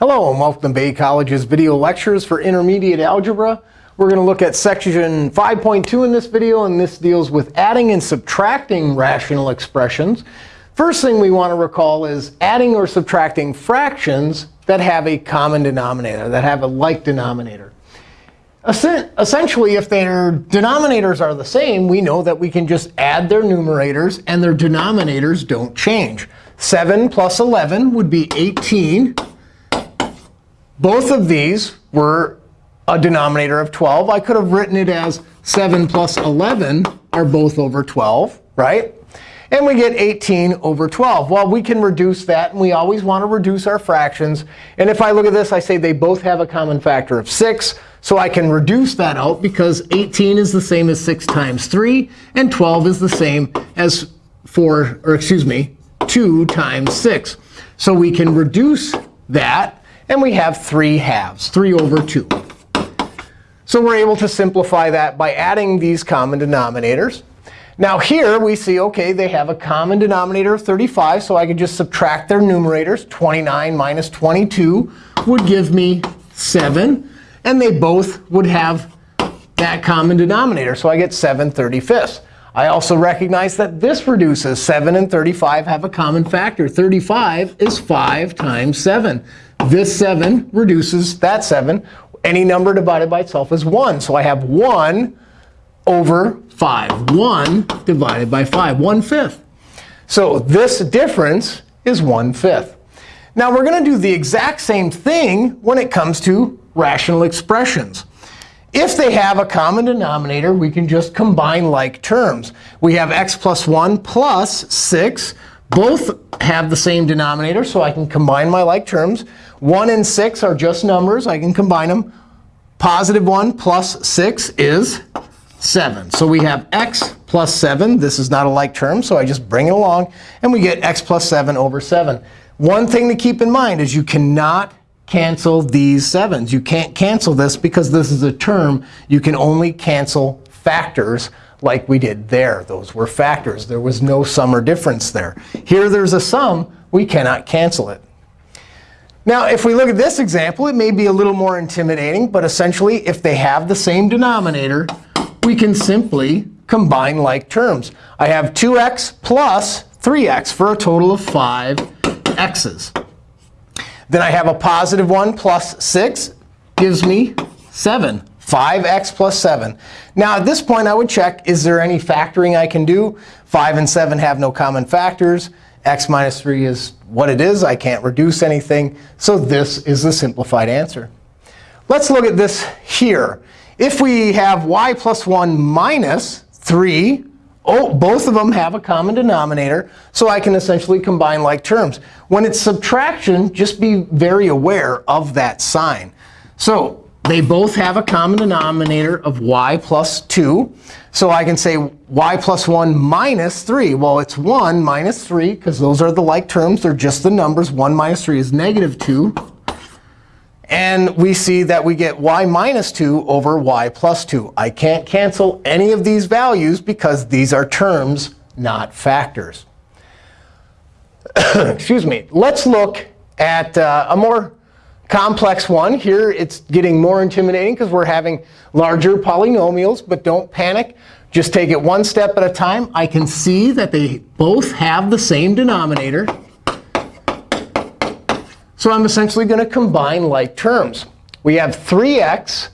Hello, and welcome to Bay College's video lectures for intermediate algebra. We're going to look at section 5.2 in this video, and this deals with adding and subtracting rational expressions. First thing we want to recall is adding or subtracting fractions that have a common denominator, that have a like denominator. Essentially, if their denominators are the same, we know that we can just add their numerators, and their denominators don't change. 7 plus 11 would be 18. Both of these were a denominator of 12. I could have written it as 7 plus 11 are both over 12, right? And we get 18 over 12. Well, we can reduce that. And we always want to reduce our fractions. And if I look at this, I say they both have a common factor of 6. So I can reduce that out because 18 is the same as 6 times 3. And 12 is the same as 4, or excuse me, 2 times 6. So we can reduce that and we have 3 halves, 3 over 2. So we're able to simplify that by adding these common denominators. Now here we see, OK, they have a common denominator of 35. So I could just subtract their numerators. 29 minus 22 would give me 7. And they both would have that common denominator. So I get 7 35ths. I also recognize that this reduces. 7 and 35 have a common factor. 35 is 5 times 7. This 7 reduces that 7. Any number divided by itself is 1. So I have 1 over 5. 1 divided by 5, 1 fifth. So this difference is 1 fifth. Now we're going to do the exact same thing when it comes to rational expressions. If they have a common denominator, we can just combine like terms. We have x plus 1 plus 6 both have the same denominator, so I can combine my like terms. 1 and 6 are just numbers. I can combine them. Positive 1 plus 6 is 7. So we have x plus 7. This is not a like term, so I just bring it along. And we get x plus 7 over 7. One thing to keep in mind is you cannot cancel these 7s. You can't cancel this because this is a term. You can only cancel factors like we did there. Those were factors. There was no sum or difference there. Here there's a sum. We cannot cancel it. Now, if we look at this example, it may be a little more intimidating. But essentially, if they have the same denominator, we can simply combine like terms. I have 2x plus 3x for a total of 5 x's. Then I have a positive 1 plus 6 gives me 7. 5x plus 7. Now, at this point, I would check, is there any factoring I can do? 5 and 7 have no common factors. X minus 3 is what it is. I can't reduce anything. So this is the simplified answer. Let's look at this here. If we have y plus 1 minus 3, oh, both of them have a common denominator. So I can essentially combine like terms. When it's subtraction, just be very aware of that sign. So they both have a common denominator of y plus 2. So I can say y plus 1 minus 3. Well, it's 1 minus 3, because those are the like terms. They're just the numbers. 1 minus 3 is negative 2. And we see that we get y minus 2 over y plus 2. I can't cancel any of these values because these are terms, not factors. Excuse me. Let's look at uh, a more complex one. Here, it's getting more intimidating because we're having larger polynomials. But don't panic. Just take it one step at a time. I can see that they both have the same denominator. So I'm essentially going to combine like terms. We have 3x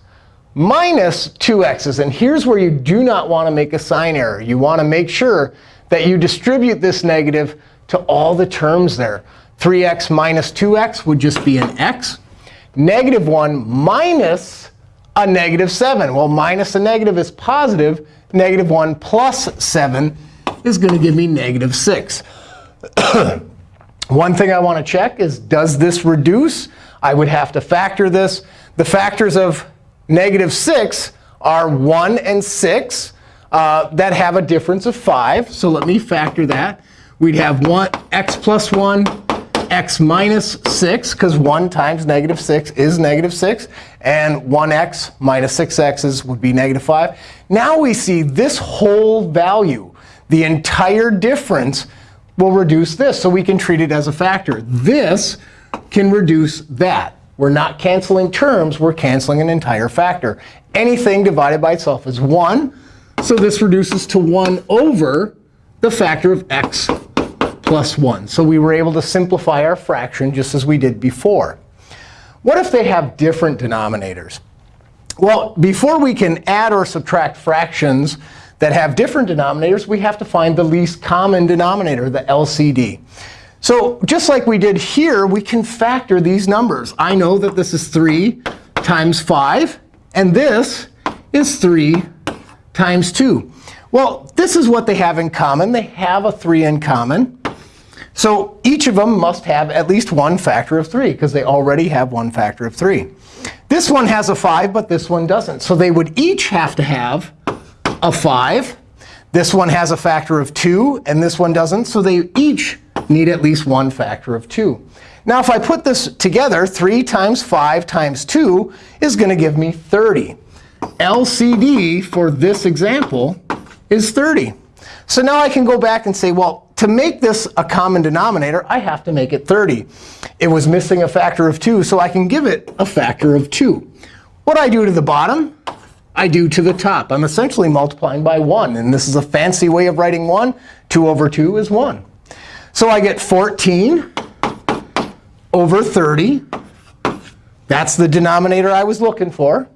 minus 2x's. And here's where you do not want to make a sign error. You want to make sure that you distribute this negative to all the terms there. 3x minus 2x would just be an x negative 1 minus a negative 7. Well, minus a negative is positive. Negative 1 plus 7 is going to give me negative 6. One thing I want to check is, does this reduce? I would have to factor this. The factors of negative 6 are 1 and 6 uh, that have a difference of 5. So let me factor that. We'd have 1 x plus 1 x minus 6, because 1 times negative 6 is negative 6. And 1x minus 6x's would be negative 5. Now we see this whole value, the entire difference, will reduce this. So we can treat it as a factor. This can reduce that. We're not canceling terms. We're canceling an entire factor. Anything divided by itself is 1. So this reduces to 1 over the factor of x plus 1. So we were able to simplify our fraction just as we did before. What if they have different denominators? Well, before we can add or subtract fractions that have different denominators, we have to find the least common denominator, the LCD. So just like we did here, we can factor these numbers. I know that this is 3 times 5, and this is 3 times 2. Well, this is what they have in common. They have a 3 in common. So each of them must have at least one factor of 3, because they already have one factor of 3. This one has a 5, but this one doesn't. So they would each have to have a 5. This one has a factor of 2, and this one doesn't. So they each need at least one factor of 2. Now, if I put this together, 3 times 5 times 2 is going to give me 30. LCD for this example is 30. So now I can go back and say, well, to make this a common denominator, I have to make it 30. It was missing a factor of 2, so I can give it a factor of 2. What I do to the bottom, I do to the top. I'm essentially multiplying by 1. And this is a fancy way of writing 1. 2 over 2 is 1. So I get 14 over 30. That's the denominator I was looking for.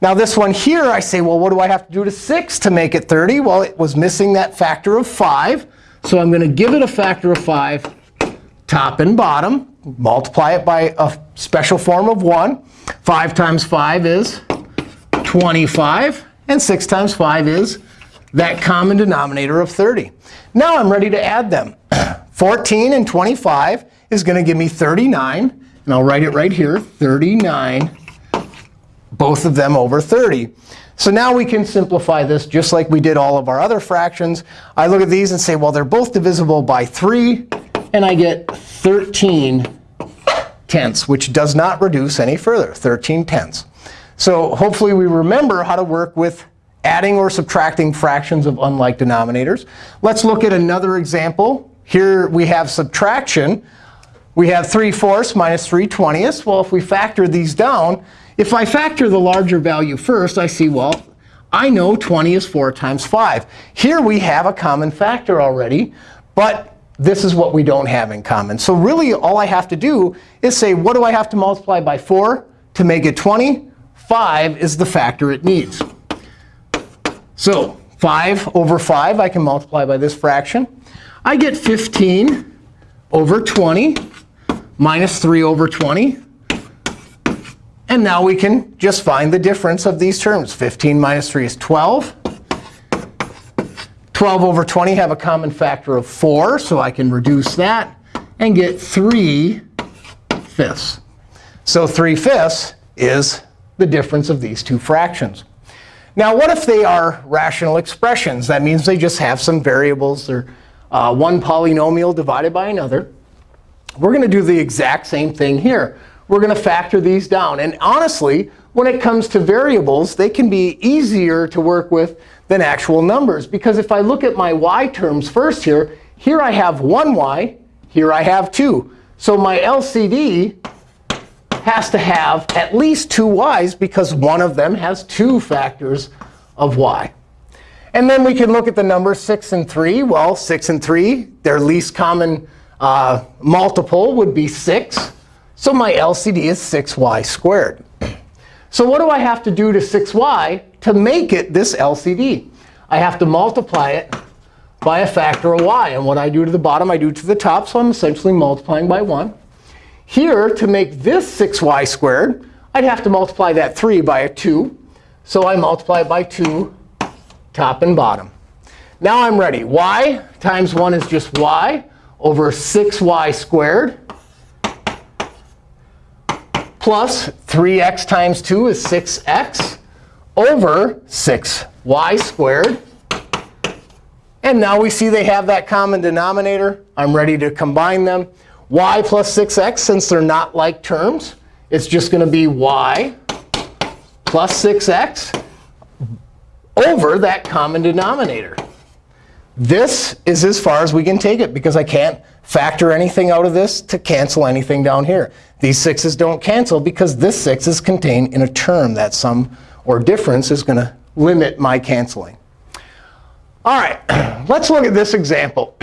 Now this one here, I say, well, what do I have to do to 6 to make it 30? Well, it was missing that factor of 5. So I'm going to give it a factor of 5, top and bottom, multiply it by a special form of 1. 5 times 5 is 25. And 6 times 5 is that common denominator of 30. Now I'm ready to add them. 14 and 25 is going to give me 39. And I'll write it right here, 39, both of them over 30. So now we can simplify this just like we did all of our other fractions. I look at these and say, well, they're both divisible by 3. And I get 13 tenths, which does not reduce any further, 13 tenths. So hopefully we remember how to work with adding or subtracting fractions of unlike denominators. Let's look at another example. Here we have subtraction. We have 3 fourths minus 3 twentieths. Well, if we factor these down, if I factor the larger value first, I see, well, I know 20 is 4 times 5. Here we have a common factor already. But this is what we don't have in common. So really, all I have to do is say, what do I have to multiply by 4 to make it 20? 5 is the factor it needs. So 5 over 5, I can multiply by this fraction. I get 15 over 20 minus 3 over 20. And now we can just find the difference of these terms. 15 minus 3 is 12. 12 over 20 have a common factor of 4, so I can reduce that and get 3 fifths. So 3 fifths is the difference of these two fractions. Now, what if they are rational expressions? That means they just have some variables. They're uh, one polynomial divided by another. We're going to do the exact same thing here. We're going to factor these down. And honestly, when it comes to variables, they can be easier to work with than actual numbers. Because if I look at my y terms first here, here I have 1y, here I have 2. So my LCD has to have at least two y's, because one of them has two factors of y. And then we can look at the numbers 6 and 3. Well, 6 and 3, their least common uh, multiple would be 6. So my LCD is 6y squared. So what do I have to do to 6y to make it this LCD? I have to multiply it by a factor of y. And what I do to the bottom, I do to the top. So I'm essentially multiplying by 1. Here, to make this 6y squared, I'd have to multiply that 3 by a 2. So I multiply by 2 top and bottom. Now I'm ready. y times 1 is just y over 6y squared plus 3x times 2 is 6x over 6y squared. And now we see they have that common denominator. I'm ready to combine them. y plus 6x, since they're not like terms, it's just going to be y plus 6x over that common denominator. This is as far as we can take it, because I can't factor anything out of this to cancel anything down here. These 6's don't cancel because this 6 is contained in a term. That sum or difference is going to limit my canceling. All right, let's look at this example.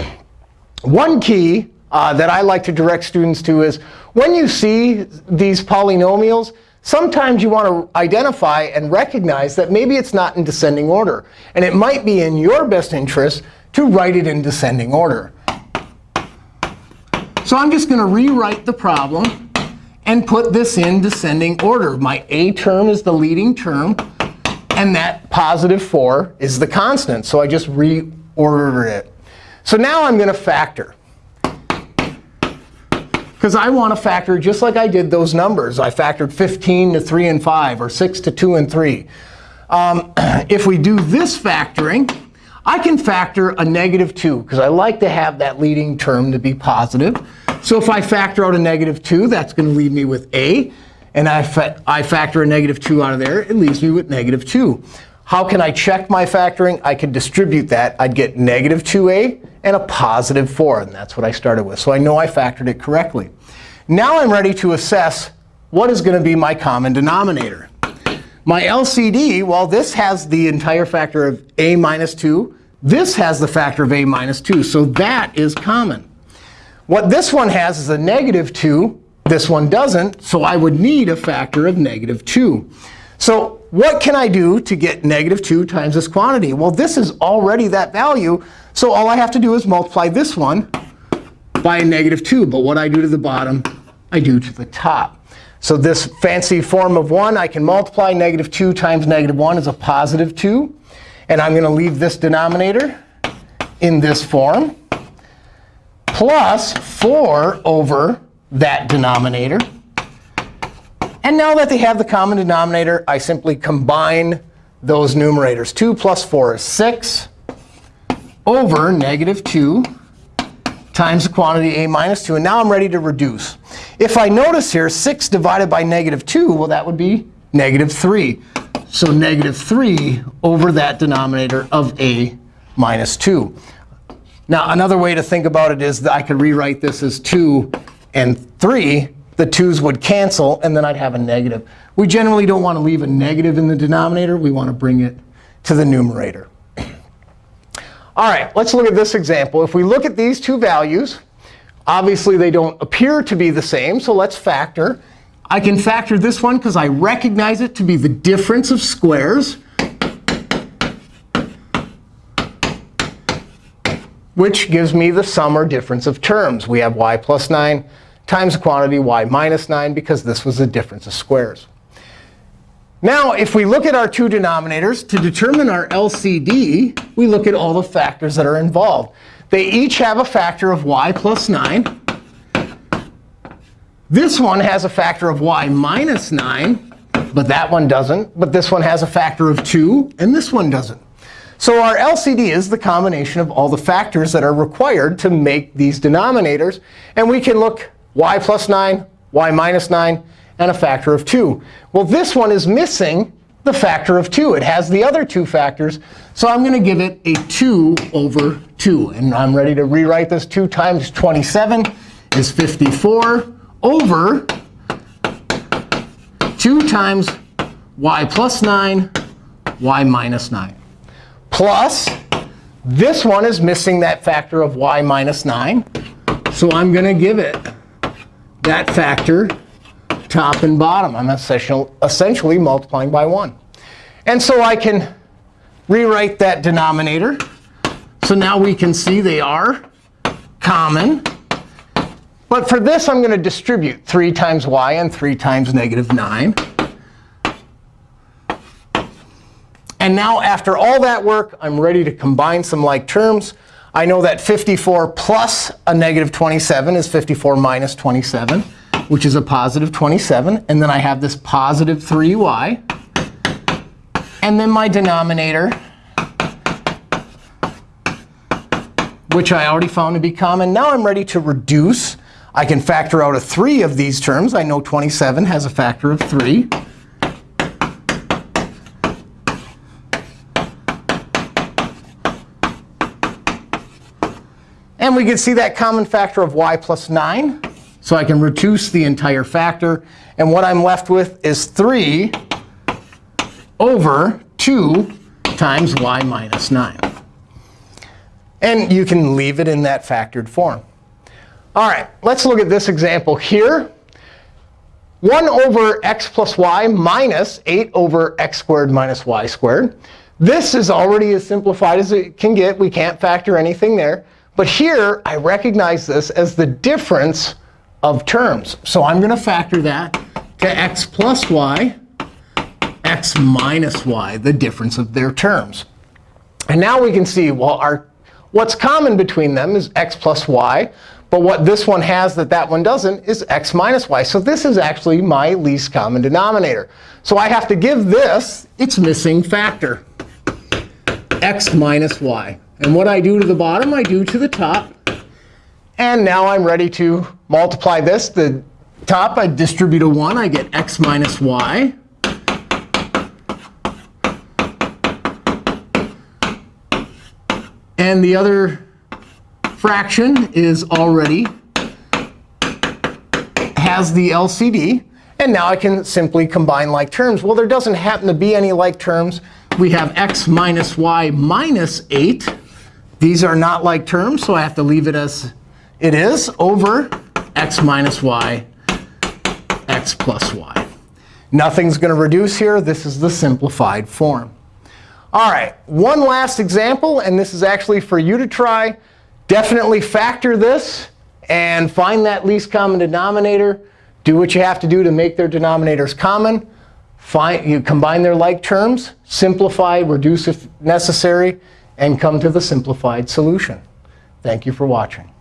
One key uh, that I like to direct students to is when you see these polynomials, sometimes you want to identify and recognize that maybe it's not in descending order. And it might be in your best interest to write it in descending order. So I'm just going to rewrite the problem and put this in descending order. My a term is the leading term. And that positive 4 is the constant. So I just reordered it. So now I'm going to factor. Because I want to factor just like I did those numbers. I factored 15 to 3 and 5, or 6 to 2 and 3. Um, if we do this factoring, I can factor a negative 2, because I like to have that leading term to be positive. So if I factor out a negative 2, that's going to leave me with a. And I, fa I factor a negative 2 out of there. It leaves me with negative 2. How can I check my factoring? I could distribute that. I'd get negative 2a and a positive 4. And that's what I started with. So I know I factored it correctly. Now I'm ready to assess what is going to be my common denominator. My LCD, well, this has the entire factor of a minus 2. This has the factor of a minus 2. So that is common. What this one has is a negative 2. This one doesn't. So I would need a factor of negative 2. So what can I do to get negative 2 times this quantity? Well, this is already that value. So all I have to do is multiply this one by a negative 2. But what I do to the bottom, I do to the top. So this fancy form of 1, I can multiply negative 2 times negative 1 is a positive 2. And I'm going to leave this denominator in this form plus 4 over that denominator. And now that they have the common denominator, I simply combine those numerators. 2 plus 4 is 6 over negative 2 times the quantity a minus 2. And now I'm ready to reduce. If I notice here, 6 divided by negative 2, well, that would be negative 3. So negative 3 over that denominator of a minus 2. Now, another way to think about it is that I could rewrite this as 2 and 3 the 2's would cancel, and then I'd have a negative. We generally don't want to leave a negative in the denominator. We want to bring it to the numerator. All right, let's look at this example. If we look at these two values, obviously they don't appear to be the same. So let's factor. I can factor this one because I recognize it to be the difference of squares. which gives me the sum or difference of terms. We have y plus 9 times the quantity y minus 9, because this was the difference of squares. Now, if we look at our two denominators, to determine our LCD, we look at all the factors that are involved. They each have a factor of y plus 9. This one has a factor of y minus 9, but that one doesn't. But this one has a factor of 2, and this one doesn't. So our LCD is the combination of all the factors that are required to make these denominators. And we can look y plus 9, y minus 9, and a factor of 2. Well, this one is missing the factor of 2. It has the other two factors. So I'm going to give it a 2 over 2. And I'm ready to rewrite this. 2 times 27 is 54 over 2 times y plus 9, y minus 9. Plus, this one is missing that factor of y minus 9. So I'm going to give it that factor top and bottom. I'm essentially multiplying by 1. And so I can rewrite that denominator. So now we can see they are common. But for this, I'm going to distribute 3 times y and 3 times negative 9. And now after all that work, I'm ready to combine some like terms. I know that 54 plus a negative 27 is 54 minus 27, which is a positive 27. And then I have this positive 3y. And then my denominator, which I already found to be common. Now I'm ready to reduce. I can factor out a 3 of these terms. I know 27 has a factor of 3. And we can see that common factor of y plus 9. So I can reduce the entire factor. And what I'm left with is 3 over 2 times y minus 9. And you can leave it in that factored form. All right, let's look at this example here. 1 over x plus y minus 8 over x squared minus y squared. This is already as simplified as it can get. We can't factor anything there. But here, I recognize this as the difference of terms. So I'm going to factor that to x plus y, x minus y, the difference of their terms. And now we can see, well, our, what's common between them is x plus y. But what this one has that that one doesn't is x minus y. So this is actually my least common denominator. So I have to give this its missing factor, x minus y. And what I do to the bottom, I do to the top. And now I'm ready to multiply this. The top, I distribute a 1. I get x minus y. And the other fraction is already has the LCD. And now I can simply combine like terms. Well, there doesn't happen to be any like terms. We have x minus y minus 8. These are not like terms, so I have to leave it as it is over x minus y, x plus y. Nothing's going to reduce here. This is the simplified form. All right, one last example. And this is actually for you to try. Definitely factor this and find that least common denominator. Do what you have to do to make their denominators common. Find, you combine their like terms, simplify, reduce if necessary, and come to the simplified solution. Thank you for watching.